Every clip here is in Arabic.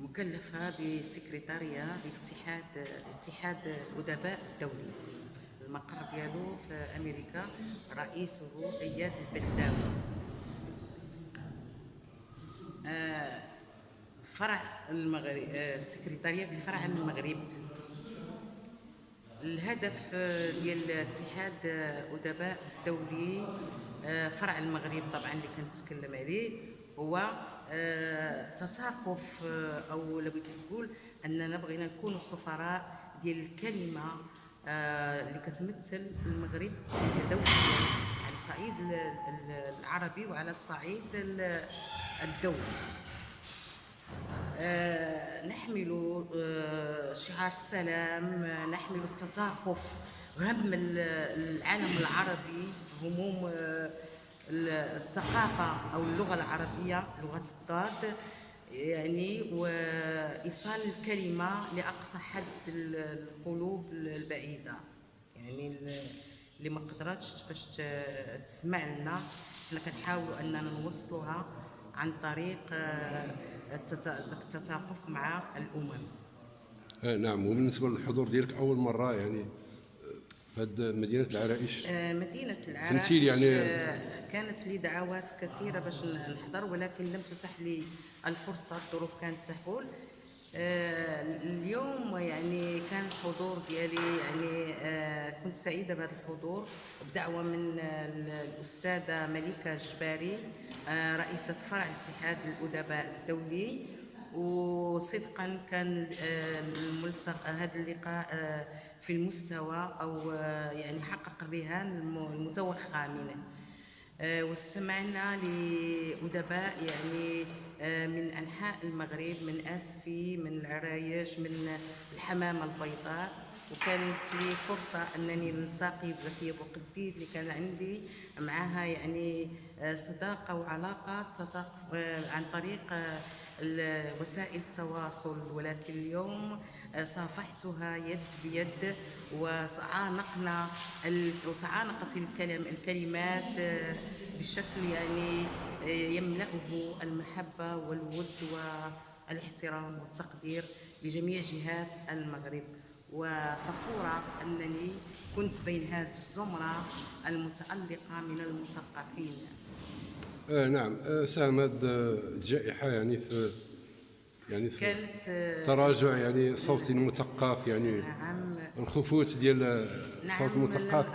مكلفة بسكرتارية لاتحاد اتحاد الأدباء الدولي المقر ديالو في أمريكا رئيسه أياد البلداوي آه، فرع المغرب آه، السكرتارية بفرع المغرب. الهدف آه، ديال اتحاد آه، أدباء الدولي آه، فرع المغرب طبعا اللي كنتكلم عليه. هو آه، تثاقف آه، أو لو بغيتي تقول أننا بغينا نكونوا سفراء ديال الكلمة آه، اللي كتمثل المغرب دوليا على الصعيد ال- ال- العربي وعلى الصعيد ال- الدولي. نحمل شعار السلام نحمل التثاقف هم ال- العالم العربي هموم الثقافة أو اللغة العربية لغة الضاد يعني وإيصال الكلمة لأقصى حد ال- القلوب البعيدة. يعني ال- اللي ما قدرتش باش تسمع لنا حنا كنحاولوا أننا نوصلوها عن طريق التثاقف مع الأمم. آه نعم. وبالنسبة للحضور ديالك أول مرة يعني هاد مدينة العرائش. آه، مدينة العراق تمثيل يعني- آه، كانت لي دعوات كثيرة باش نحضر ولكن لم تتح لي الفرصة الظروف كانت تحول. آه، اليوم يعني كان الحضور ديالي يعني آه، كنت سعيدة بهذا الحضور بدعوة من آه، الأستاذة مليكة الجباري رئيسة فرع اتحاد الأدباء الدولي. وصدقا كان آه، هذا اللقاء آه، في المستوى أو آه، يعني حقق الم- المتوخى منه. واستمعنا لأدباء يعني من أنحاء المغرب من أسفي من العرايش من الحمامة البيضاء. وكانت لي فرصة أنني نلتقي بزكية بوقديد اللي كان عندي معها يعني صداقة وعلاقة عن طريق وسائل التواصل ولكن اليوم آه، صافحتها يد بيد وعانقنا ال- وتعانقت الكلم الكلمات آه، بشكل يعني آه، يملأه المحبة والود والاحترام والتقدير لجميع جهات المغرب. وفخورة أنني كنت بين هذه الزمرة المتألقة من المثقفين. آه نعم. آه ساهم هاد آه، الجائحه يعني في يعني في كانت آه، تراجع يعني صوت المثقف يعني نعم. الخفوت ديال آه، نعم، صوت المثقف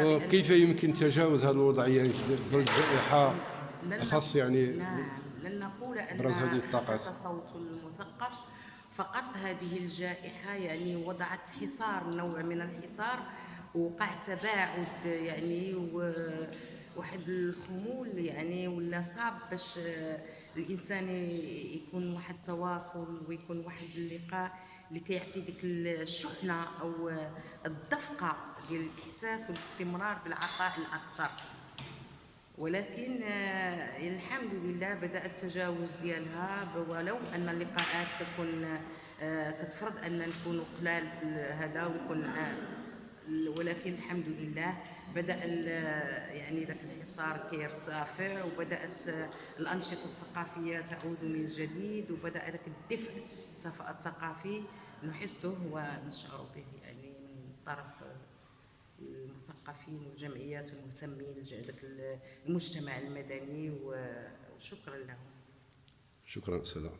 وكيف يمكن تجاوز هذه الوضعيه يعني الجائحة؟ لن خاص يعني نعم. لن نقول أن هذه الطاقات. صوت المثقف. فقط هذه الجائحة يعني وضعت حصار نوع من الحصار وقع تباعد يعني و- واحد الخمول يعني ولا صعب باش آه، الإنسان يكون واحد التواصل ويكون واحد اللقاء اللي كيعطي ديك الشحنة أو آه، الدفقة ديال الإحساس والاستمرار بالعطاء الأكثر. ولكن آه، الحمد لله بدأ التجاوز ديالها ولو أن اللقاءات كتكون كتفرض أن نكونوا قلال في هذا ويكون ولكن الحمد لله بدأ يعني ذاك الحصار كيرتفع وبدأت الأنشطة الثقافية تعود من جديد وبدأ ذاك الدفء الثقافي نحسه ونشعر به يعني من طرف المثقفين والجمعيات المهتمين ذاك المجتمع المدني وشكرا لهم. شكرا سلام.